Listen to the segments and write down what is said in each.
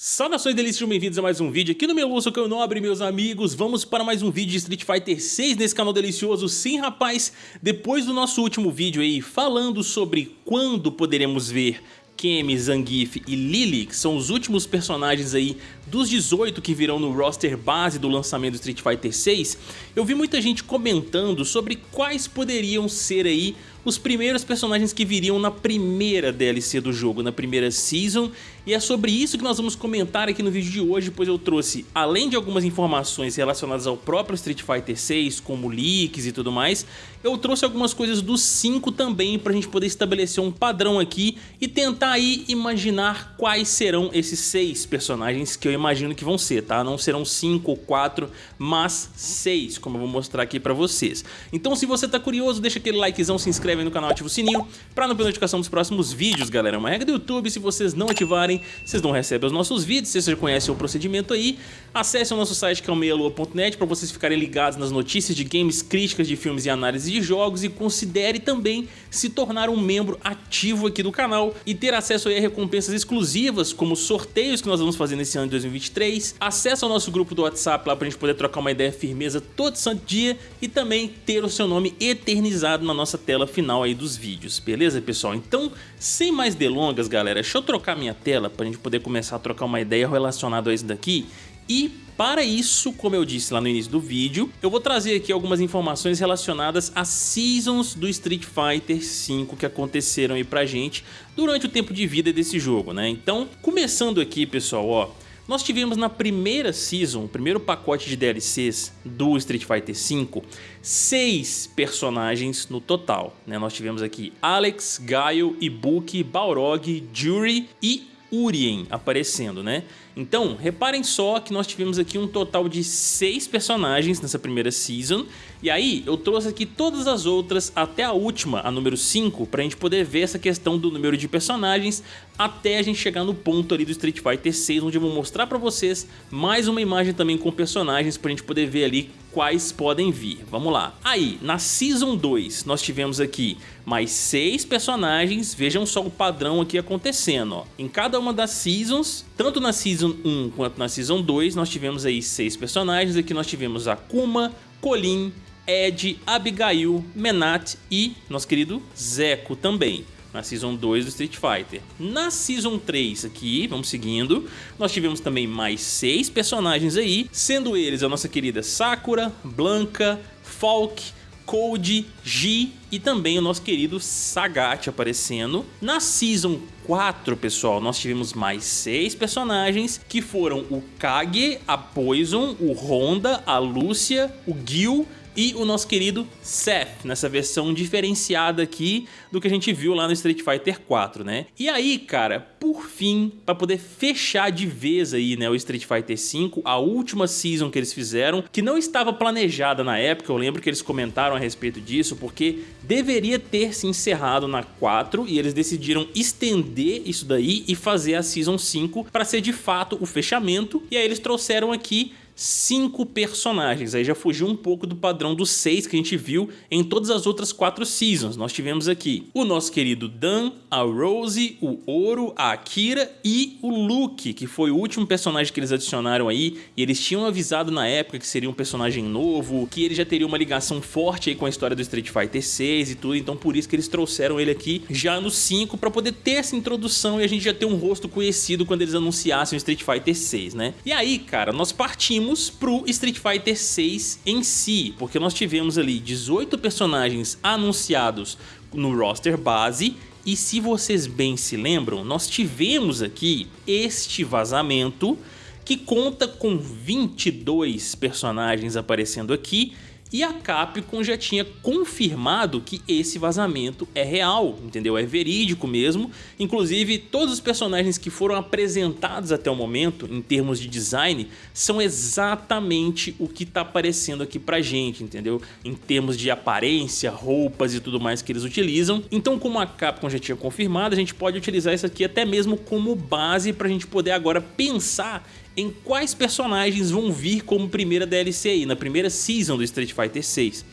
Saudações delícias, bem-vindos a mais um vídeo aqui no meu Lúcio que eu nobre, meus amigos. Vamos para mais um vídeo de Street Fighter 6 nesse canal delicioso. Sim, rapaz, depois do nosso último vídeo aí falando sobre quando poderemos ver Kemi, Zangief e Lily, que são os últimos personagens aí dos 18 que virão no roster base do lançamento do Street Fighter 6, eu vi muita gente comentando sobre quais poderiam ser aí os primeiros personagens que viriam na primeira DLC do jogo, na primeira Season, e é sobre isso que nós vamos comentar aqui no vídeo de hoje, pois eu trouxe, além de algumas informações relacionadas ao próprio Street Fighter 6, como leaks e tudo mais, eu trouxe algumas coisas do 5 também pra gente poder estabelecer um padrão aqui e tentar aí imaginar quais serão esses seis personagens que eu imagino que vão ser, tá? Não serão 5 ou 4, mas 6, como eu vou mostrar aqui pra vocês. Então se você tá curioso, deixa aquele likezão, se inscreve aí no canal, ativa o sininho pra não perder notificação dos próximos vídeos, galera. É uma regra do YouTube, se vocês não ativarem, vocês não recebem os nossos vídeos, vocês já conhecem o procedimento aí, acesse o nosso site que é o meialua.net pra vocês ficarem ligados nas notícias de games, críticas de filmes e análise de jogos. E considere também se tornar um membro ativo aqui do canal e ter acesso a recompensas exclusivas, como sorteios que nós vamos fazer nesse ano de 2023, acesso ao nosso grupo do WhatsApp lá pra gente poder trocar uma ideia firmeza todo santo dia e também ter o seu nome eternizado na nossa tela final aí dos vídeos, beleza pessoal? Então, sem mais delongas galera, deixa eu trocar minha tela pra gente poder começar a trocar uma ideia relacionada a isso daqui e para isso, como eu disse lá no início do vídeo, eu vou trazer aqui algumas informações relacionadas às Seasons do Street Fighter V que aconteceram aí pra gente durante o tempo de vida desse jogo, né? Então, começando aqui, pessoal, ó, nós tivemos na primeira Season, o primeiro pacote de DLCs do Street Fighter V, seis personagens no total, né? Nós tivemos aqui Alex, Gaio, Ibuki, Balrog, Jury e Urien aparecendo, né? Então, reparem só que nós tivemos aqui um total de 6 personagens nessa primeira season, e aí eu trouxe aqui todas as outras até a última, a número 5, pra gente poder ver essa questão do número de personagens até a gente chegar no ponto ali do Street Fighter 6, onde eu vou mostrar pra vocês mais uma imagem também com personagens pra gente poder ver ali quais podem vir. Vamos lá. Aí, na Season 2, nós tivemos aqui mais 6 personagens, vejam só o padrão aqui acontecendo, ó. Em cada uma das Seasons, tanto na Season Season 1 quanto na Season 2, nós tivemos aí seis personagens. Aqui nós tivemos Akuma, Colin, Ed, Abigail, Menat e nosso querido Zeco também na Season 2 do Street Fighter. Na Season 3 aqui, vamos seguindo, nós tivemos também mais seis personagens aí, sendo eles a nossa querida Sakura, Blanca, Falk, Code, G e também o nosso querido Sagat aparecendo. Na Season 4, pessoal, nós tivemos mais seis personagens que foram o Kage, a Poison, o Honda, a Lúcia, o Gil e o nosso querido Seth, nessa versão diferenciada aqui do que a gente viu lá no Street Fighter 4, né? E aí, cara, por fim, para poder fechar de vez aí, né, o Street Fighter 5, a última season que eles fizeram, que não estava planejada na época, eu lembro que eles comentaram a respeito disso, porque deveria ter se encerrado na 4 e eles decidiram estender isso daí e fazer a Season 5 para ser de fato o fechamento, e aí eles trouxeram aqui cinco personagens. Aí já fugiu um pouco do padrão dos seis que a gente viu em todas as outras quatro seasons. Nós tivemos aqui o nosso querido Dan, a Rose, o Ouro, a Akira e o Luke, que foi o último personagem que eles adicionaram aí. E eles tinham avisado na época que seria um personagem novo, que ele já teria uma ligação forte aí com a história do Street Fighter 6 e tudo. Então por isso que eles trouxeram ele aqui já no 5 para poder ter essa introdução e a gente já ter um rosto conhecido quando eles anunciassem o Street Fighter 6, né? E aí, cara, nós partimos para pro Street Fighter 6 em si, porque nós tivemos ali 18 personagens anunciados no roster base e se vocês bem se lembram, nós tivemos aqui este vazamento que conta com 22 personagens aparecendo aqui e a Capcom já tinha confirmado que esse vazamento é real, entendeu? É verídico mesmo. Inclusive, todos os personagens que foram apresentados até o momento, em termos de design, são exatamente o que está aparecendo aqui pra gente, entendeu? Em termos de aparência, roupas e tudo mais que eles utilizam. Então, como a Capcom já tinha confirmado, a gente pode utilizar isso aqui até mesmo como base pra gente poder agora pensar em quais personagens vão vir como primeira DLC aí, na primeira season do Street Fighter 6.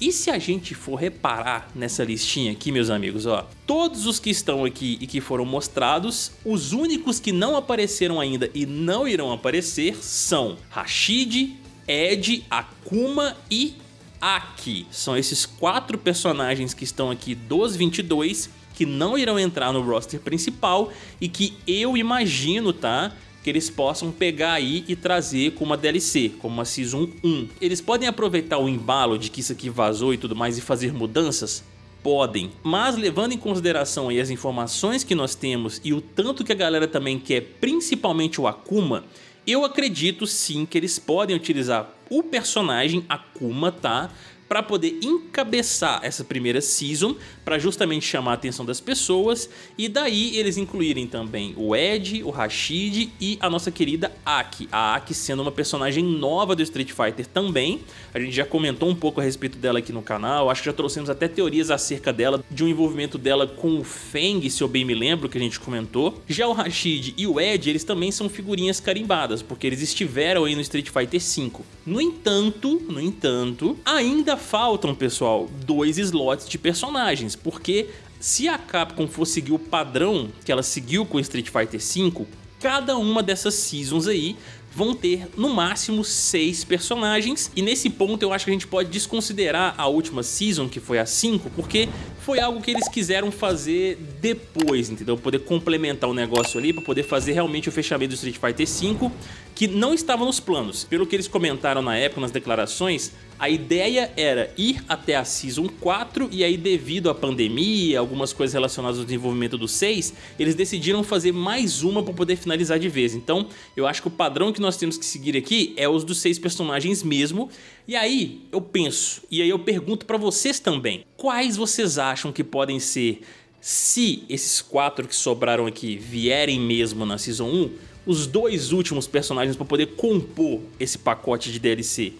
E se a gente for reparar nessa listinha aqui, meus amigos, ó, todos os que estão aqui e que foram mostrados, os únicos que não apareceram ainda e não irão aparecer são Rashid, Ed, Akuma e Aki. São esses quatro personagens que estão aqui dos 22 que não irão entrar no roster principal e que eu imagino, tá? Que eles possam pegar aí e trazer como uma DLC, como uma Season 1. Eles podem aproveitar o embalo de que isso aqui vazou e tudo mais e fazer mudanças? Podem, mas levando em consideração as informações que nós temos e o tanto que a galera também quer, principalmente o Akuma, eu acredito sim que eles podem utilizar o personagem Akuma, tá? Para poder encabeçar essa primeira season, para justamente chamar a atenção das pessoas, e daí eles incluírem também o Ed, o Rashid e a nossa querida Aki. A Aki sendo uma personagem nova do Street Fighter também, a gente já comentou um pouco a respeito dela aqui no canal, acho que já trouxemos até teorias acerca dela, de um envolvimento dela com o Feng, se eu bem me lembro, que a gente comentou. Já o Rashid e o Ed, eles também são figurinhas carimbadas, porque eles estiveram aí no Street Fighter V. No entanto, no entanto, ainda faltam, pessoal, dois slots de personagens, porque se a Capcom for seguir o padrão que ela seguiu com Street Fighter V, cada uma dessas seasons aí vão ter no máximo seis personagens e nesse ponto eu acho que a gente pode desconsiderar a última season que foi a 5 porque foi algo que eles quiseram fazer depois, entendeu? Poder complementar o negócio ali para poder fazer realmente o fechamento do Street Fighter V que não estava nos planos. Pelo que eles comentaram na época, nas declarações, a ideia era ir até a Season 4 e aí devido à pandemia, algumas coisas relacionadas ao desenvolvimento do 6, eles decidiram fazer mais uma para poder finalizar de vez. Então eu acho que o padrão que nós temos que seguir aqui é os dos seis personagens mesmo. E aí eu penso, e aí eu pergunto para vocês também, quais vocês acham que podem ser, se esses quatro que sobraram aqui vierem mesmo na Season 1, os dois últimos personagens para poder compor esse pacote de DLC.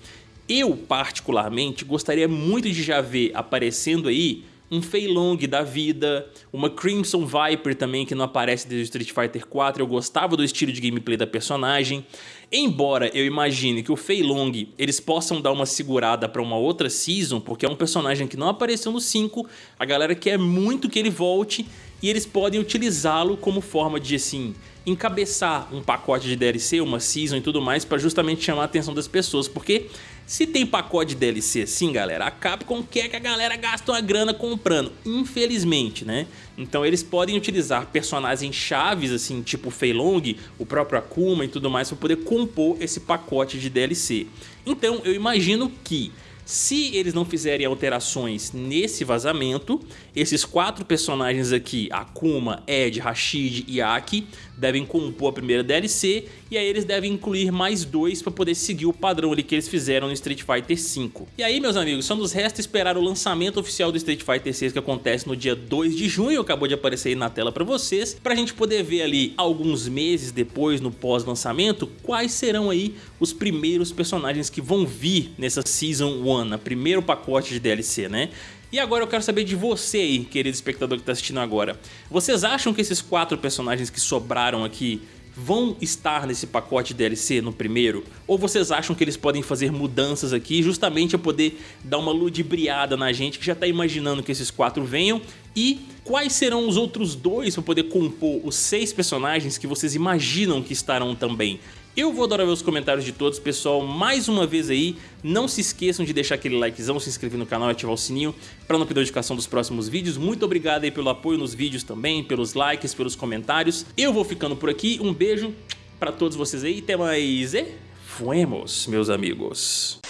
Eu, particularmente, gostaria muito de já ver aparecendo aí um Fei Long da vida, uma Crimson Viper também que não aparece desde Street Fighter 4, eu gostava do estilo de gameplay da personagem. Embora eu imagine que o Fei Long eles possam dar uma segurada para uma outra season, porque é um personagem que não apareceu no 5, a galera quer muito que ele volte e eles podem utilizá-lo como forma de assim encabeçar um pacote de DLC, uma season e tudo mais para justamente chamar a atenção das pessoas, porque se tem pacote de DLC assim, galera, a Capcom quer que a galera gaste uma grana comprando, infelizmente, né? Então eles podem utilizar personagens chaves, assim, tipo Fei Long, o próprio Akuma e tudo mais, para poder compor esse pacote de DLC. Então eu imagino que se eles não fizerem alterações nesse vazamento, esses quatro personagens aqui, Akuma, Ed, Rashid e Aki, devem compor a primeira DLC e aí eles devem incluir mais dois para poder seguir o padrão ali que eles fizeram no Street Fighter V. E aí, meus amigos, só nos resta esperar o lançamento oficial do Street Fighter VI que acontece no dia 2 de junho, acabou de aparecer aí na tela para vocês, para a gente poder ver ali alguns meses depois, no pós-lançamento, quais serão aí os primeiros personagens que vão vir nessa Season 1, na primeiro pacote de DLC, né? E agora eu quero saber de você aí, querido espectador que está assistindo agora. Vocês acham que esses quatro personagens que sobraram aqui vão estar nesse pacote DLC no primeiro? Ou vocês acham que eles podem fazer mudanças aqui justamente a poder dar uma ludibriada na gente que já está imaginando que esses quatro venham? E quais serão os outros dois para poder compor os seis personagens que vocês imaginam que estarão também? Eu vou adorar ver os comentários de todos, pessoal. Mais uma vez aí, não se esqueçam de deixar aquele likezão, se inscrever no canal e ativar o sininho para não perder a notificação dos próximos vídeos. Muito obrigado aí pelo apoio nos vídeos também, pelos likes, pelos comentários. Eu vou ficando por aqui. Um beijo para todos vocês aí. Até mais e fuemos, meus amigos.